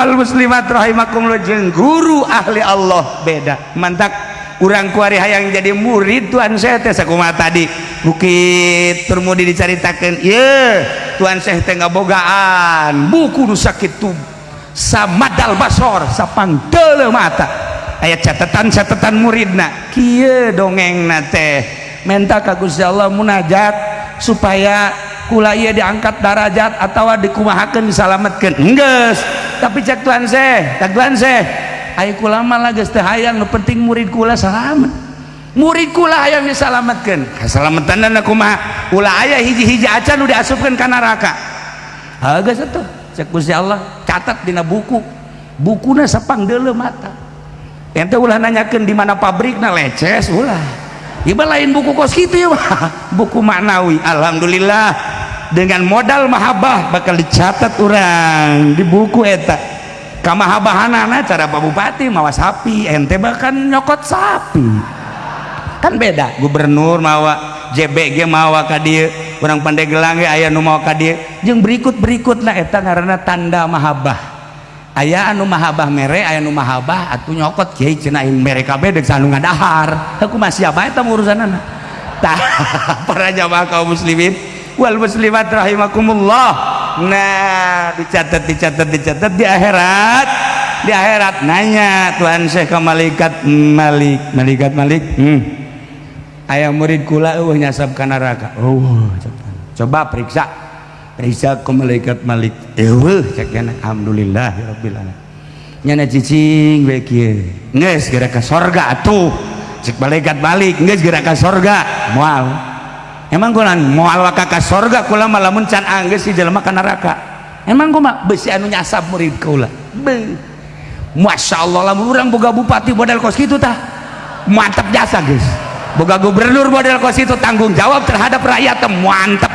wal muslimat rahimakumullah jeung guru ahli Allah beda. Mantap urang kuari hayang jadi murid Tuhan saya teh sakumaha tadi. Bukit turmudi dicaritakeun yeuh Tuhan saya teh ngabogaan. Buku nu sakitu samadal basor sapangdeule mata. Aya catatan-catatan muridna kieu dongengna teh. Menta ka Gusti Allah munajat supaya kula ieu diangkat darajat atawa dikumahakeun disalametkeun. Enggeus. tapi cek tuan seh cek tuan seh ayo lama lagi hayang, nu penting murid kula selamat murid kula hayang diselamatkan keselamatan dan aku mah ulah ayah hiji-hiji acan udah asupkan ke neraka. Agak satu cek Gusti Allah catat dina buku. Bukuna sepang dele mata. Ente ulah nanyakan di mana pabrikna leces ulah. Iba lain buku kos gitu ya, buku maknawi. Alhamdulillah, dengan modal mahabbah bakal dicatat orang di buku eta. Kamahabahanana cara Pak Bupati mawa sapi ente bahkan nyokot sapi. Kan beda gubernur mawa JBG mawa ka dieu urang Pandeglang ge aya nu mawa ka dieu. Jeung berikut-berikutna eta ngaranna tanda mahabbah. Aya anu mahabbah mere aya nu mahabbah atuh nyokot kiai cenah mere kabeh deuk ngadahar. Aku masih apa eta urusanana tah para jamaah kaum muslimin wal muslimat rahimakumullah. Nah dicatat dicatat dicatat di akhirat. Di akhirat nanya Tuhan Syekh ke malaikat Malik. Malaikat Malik? Hmm. ayah murid kula uh nyasab ke neraka. Oh coba periksa. Periksa ke malaikat Malik. Eueuh cek alhamdulillah ya rabbil alamin. Nyana cicing bae kieu geus geura ka sorga atuh. Cek malaikat Malik geus geura ka sorga. Moal emang gue moal waka ka sorga kula malah mencan angges si jelema ka neraka. Emang gue mah besi anu nyasab murid kula be. Masya Allah lah orang boga bupati model kos gitu tah mantap jasa guys. Boga gubernur model kos itu tanggung jawab terhadap rakyat mantap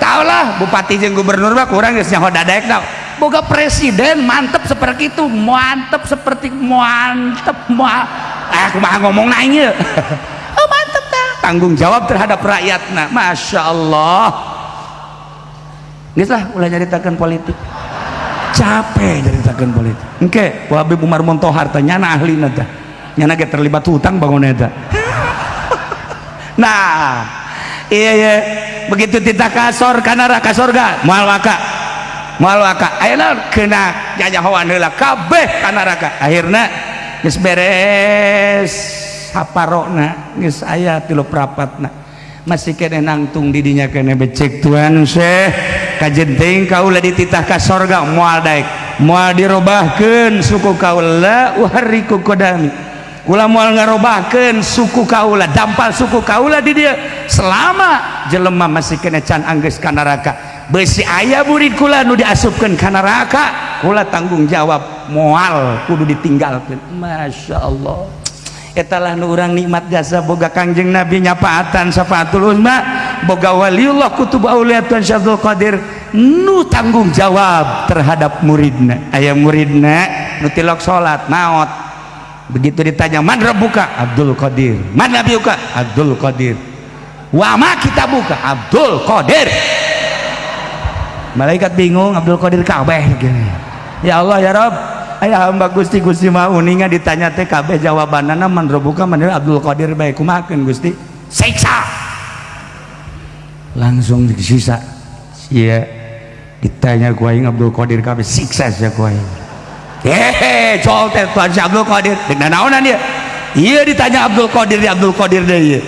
tau lah bupati jeung gubernur mah kurang geus nyaho dadaek tau boga presiden mantep seperti itu mantep seperti mantep ma eh kumaha ngomong nanya tanggung jawab terhadap rakyatnya. Masya Allah. Lah ulah nyaritakan politik. Capek nyaritakan politik. Oke Habib Umar Montohar nyana ahli nata nyana ke terlibat hutang bangun neta nah iya iya. Begitu kita kasor karena raka sorga mual waka. Mual waka. Ayo kena jajahawan heula kabeh karena raka. Akhirnya beres saparona geus aya tilu prapatna. Masih kene nangtung didinya kene becek tuan Syekh. Kajenting kaula dititah ka sorga moal daek. Moal dirobahkeun suku kaula uhariku kodami. Kula moal ngarobahkeun suku kaula dampal suku kaula di dia. Selama jelema masih kene can anggeus ka neraka. Besi ayah murid kula nu diasupkeun ka neraka kula tanggung jawab moal kudu ditinggalkeun. Masyaallah Allah etalah nu nikmat jasa boga kangjeng nabi nyapaatan syafatul uzma boga waliullah kutub auliat tuan syadul qadir nu tanggung jawab terhadap muridna. Ayah muridna nu tilok salat maot. Begitu ditanya man rabbuka? Abdul Qadir. Man nabiuka Abdul Qadir. Wa ma kita buka Abdul Qadir. Malaikat bingung Abdul Qadir kabeh ya Allah ya Rabb ayaah hamba Gusti Gusti mauninga ditanya TKB jawaban naman rebuka menil Abdul Qadir baikku makan Gusti? Siksa! Langsung disisa yeah. ditanya kuing Abdul Qadir KB siksa ya kuing hehe col teh tuan si Abdul Qadir. Dengan naonan dia. Iya ditanya Abdul Qadir dia Abdul Qadir dia iya.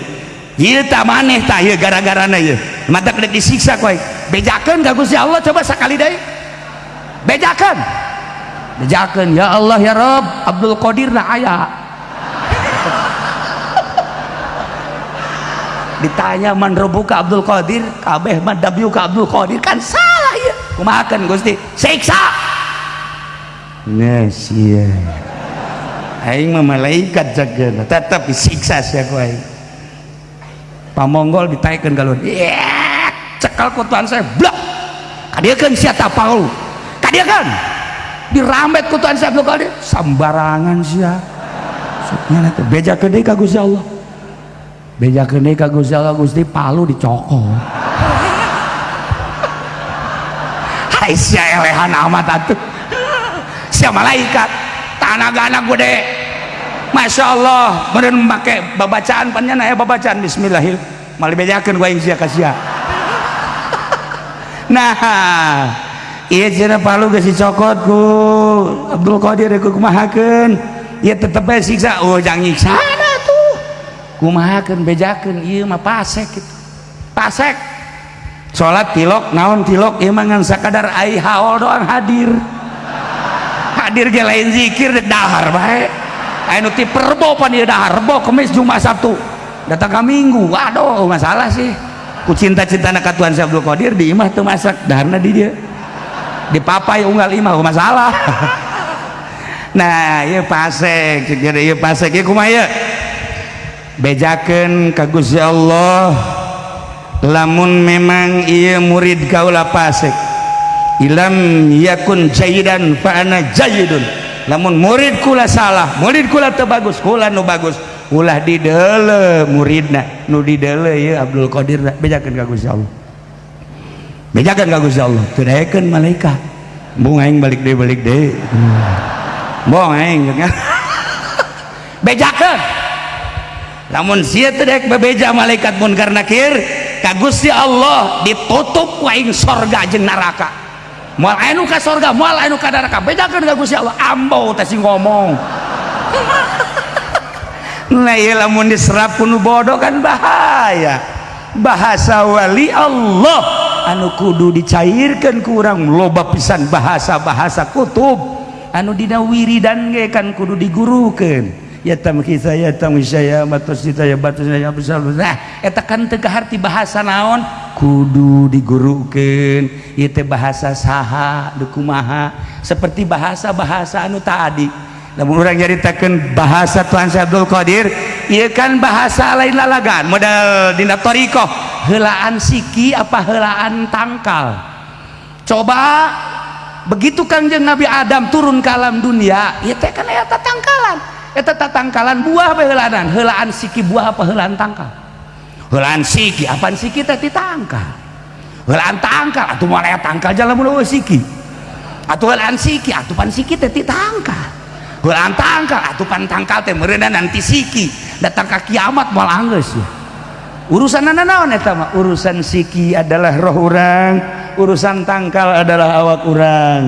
Iya tak maneh tak iya gara-gara na iya. Mata kena disiksa koi bejakan gak gusti Allah? Coba sekali deh. Bejakan bejakan ya Allah ya Rob Abdul Qadir na ayah ditanya man rebuka Abdul Qadir? Kabeh man dabyuka Abdul Qadir. Kan salah ya kumakan Gusti? Siksa! Nes iya. Aing mah malaikat jaga tetap disiksa sia ku aing. Pamonggol ditaikeun galon. Yeah, cekal ku tuan saya blok kadieukeun sia tapau kadieukeun dirambet ku Tuhan Abdul Qadir sambarangan sia suknya itu beja gede ka Gusti Allah. Beja gede ka Gusti Allah. Gusti palu dicokol hai sia elehan amat atuh. Sia malaikat tanah anak gede Masya Allah meren pakai babacaan panjang ya babacaan Bismillahirrahmanirrahim malah bejakan gue yang sia kasia nah iya cina palu gak si cokot ku. Abdul Qadir ku kumahakan iya tetep siksa. Oh jangan nyiksa. Ada tuh. Kumahakan bejakan iya mah pasek gitu pasek. Sholat tilok naon tilok iya mah ngan sakadar ai haol doang hadir. Hadir ge lain zikir dahar baik anu ti perbo pan ieu dahar rebo kemis jumat sabtu. Datang ke minggu. Waduh masalah sih. Ku cinta-cinta nak Tuhan Abdul Qadir di imah tuh masak. Daharna di dia di papai unggal imah masalah nah ieu pasek jadi ieu pasek iya kumaha ieu bejakeun ka Gusti Allah lamun memang ieu murid kaula pasek. Ilam yakun jayidan fa'ana jayidun. Namun murid kula salah murid kula teu bagus kula nu bagus. Ulah didele muridna nu didele ieu Abdul Qadir bejakeun ka Gusti Allah. Bejakan ka Gusti Allah. Tudaekeun malaikat. Bung aing balik deui balik deui bung aing bejakan namun sia teu daek bebeja malaikat munkar nakir ka Gusti Allah ditutup ku aing sorga jeung neraka. Mual anu ka surga mual anu ka neraka. Bedakan gak Gusti Allah. Ambo teh ngomong. Nah iya lamun diserap kuno bodoh kan bahaya. Bahasa wali Allah anu kudu dicairkan kurang loba pisan bahasa-bahasa kutub. Anu dina wiridan ge kan kudu digurukeun ya tamki saya tamki saya batas kita ya saya besar nah eta kan teu kaharti bahasa naon? Kudu digurukeun ieu teh bahasa saha dukumaha seperti bahasa-bahasa anu tadi lamun urang nyaritakeun bahasa Tuhan Syekh Abdul Qadir ieu kan bahasa lain lalagan modal dina thariqah helaan siki apa helaan tangkal? Coba begitu kanjeng Nabi Adam turun ke alam dunia iya teh kan eta tangkalan. Eta tatangkalan buah apa helanan helaan siki buah apa helaan tangkal? Helaan siki apaan siki teh ditangkal helaan tangkal atuh mana tangkal jalan mulu siki. Atuh helaan siki atuh pan siki teh ditangkal helaan tangkal atuh pan tangkal teh nanti siki. Datang ke kiamat anggeus ya urusan naon eta mah? Urusan siki adalah roh orang urusan tangkal adalah awak orang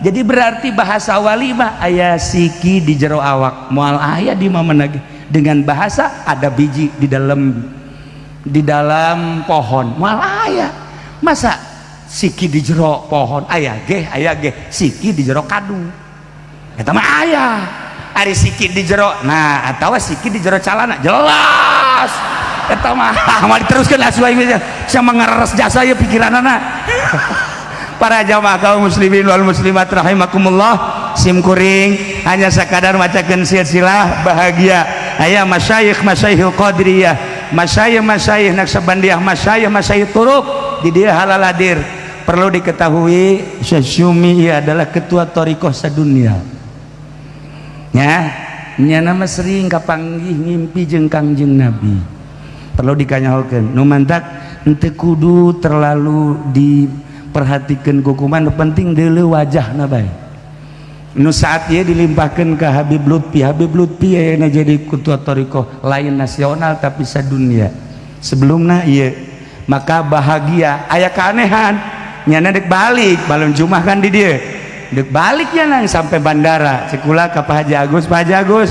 jadi berarti bahasa wali mah ayah siki di jero awak mual ayah di mana dengan bahasa ada biji di dalam di dalam pohon mual ayah masa siki di jero pohon ayah ge ayah ge siki di jero kadu. Eta mah ayah ari siki di jero nah atau siki di jero calana jelas eta mah. Mau diteruskan asuai sama ngareres jasa ya pikiran anak. Para jamaah kaum muslimin wal muslimat rahimakumullah. Sim kuring hanya sekadar macakan silsilah bahagia. Ayah masyayikh masyayikh qadriyah masyayikh masyayikh naksabandiah. Masyayikh masyayikh turuk. Di dia halal hadir. Perlu diketahui Syekh adalah ketua torikoh sedunia. Ya nya nama sering kapanggih ngimpi jeng kangjeng nabi perlu dikanyahokeun nu mantak ente kudu terlalu di perhatikan hukuman penting dulu wajah nabai nu saat ia dilimpahkan ke Habib Lutfi Habib Lutfi ya jadi ketua toriko lain nasional tapi sedunia sebelumnya iya maka bahagia ayah keanehan. Nyana dek balik balon jumah kan di dia dek baliknya nang sampai bandara sekula ke Pak Haji Agus Pak Haji Agus.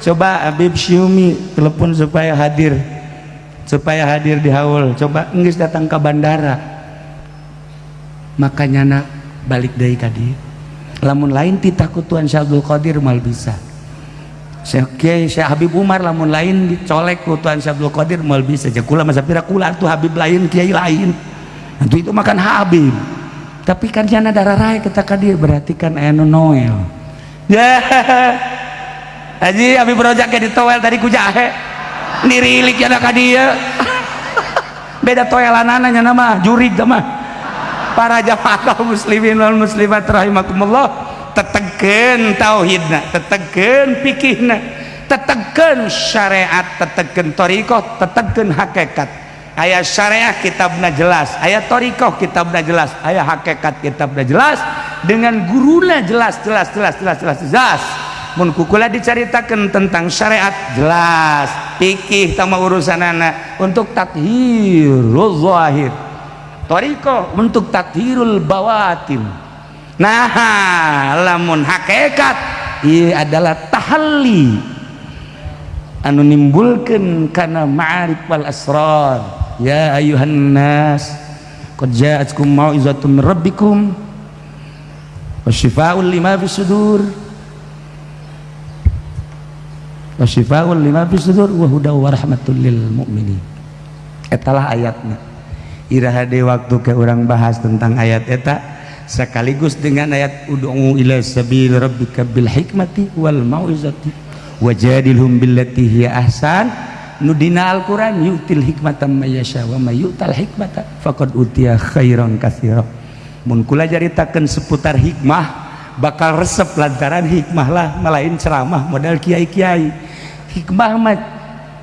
Coba Habib Syumi telepon supaya hadir supaya hadir di haul. Coba enggak datang ke bandara. Makanya nak balik dari tadi. Lamun lain takut Tuhan Syabdul Qadir mal bisa. Syekh Syekh Habib Umar lamun lain dicolek ku Tuhan Syabdul Qadir mal bisa. Aja kula masa pira kula tuh Habib lain kiai lain. Nanti itu makan Habib. Tapi kan jana darah raya kita kadir berarti kan eno Noel. Ya Haji Habib Rojak kayak ditowel tadi ku jahe nirilik ya kadia beda toelan ananya nama jurig mah. Para jamaah muslimin wal muslimat rahimakumullah tetegen tauhidna tetegen fikihna tetegen syariat tetegen torikoh tetegen hakikat. Ayat syariah kitabna jelas ayat torikoh kitabna jelas ayat hakikat kitabna jelas dengan gurunya jelas jelas jelas jelas jelas jelas mun kukula diceritakan tentang syariat. Jelas pikih sama urusan anak. Untuk tathirul zahir. Toriko untuk tathirul bawatin nah lamun hakikat ia adalah tahalli. Anu nimbulkan karena ma'arif wal asrar. Ya ayuhan nas qad ja'atkum mau'izatun min rabbikum wa syifaa'un lima fi sudur wasifaul lima fi sudur wa hudaw wa rahmatul lil mu'minin. Etalah ayatnya. Iraha de waktu ke orang bahas tentang ayat eta sekaligus dengan ayat ud'u ila sabil rabbika bil hikmati wal mauizati wajadilhum billati hiya ahsan. Nudina Al-Quran yu'til may mayasya wa may yutal hikmata faqad utiya khairan katsira. Mun kula ceritakan seputar hikmah bakal resep lantaran hikmah lah melain ceramah modal kiai-kiai. Hikmah hikmahmat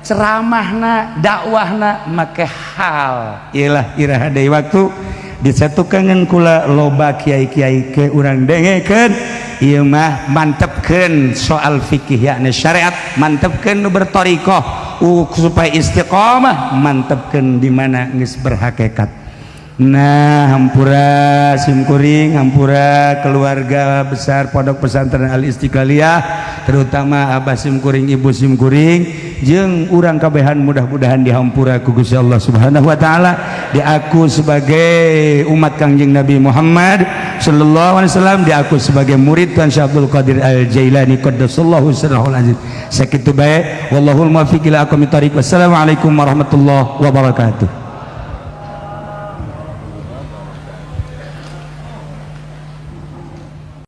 ceramahna dakwahna make hal. Ialah Iraha Day waktu disatu kula loba kiai-kiai ke urang dengeken mah mantapken soal fikih yakni syariat mantapkan bertorikoh. Uh, supaya istiqomah mantapkan dimana nges berhakikat. Nah hampura simkuring hampura keluarga besar pondok pesantren Al Istiqlaliyah terutama Abah simkuring Ibu simkuring. Jeng urang kabehan mudah-mudahan dihampura ku Allah Subhanahu wa taala. Diaku sebagai umat Kangjeng Nabi Muhammad sallallahu alaihi wasallam diaku sebagai murid Tuan Syekh Abdul Qadir Al Jailani qaddasallahu sirrahul aziz sakitu bae wallahul muwaffiq ila aqwamit thariq wassalamu alaikum warahmatullahi wabarakatuh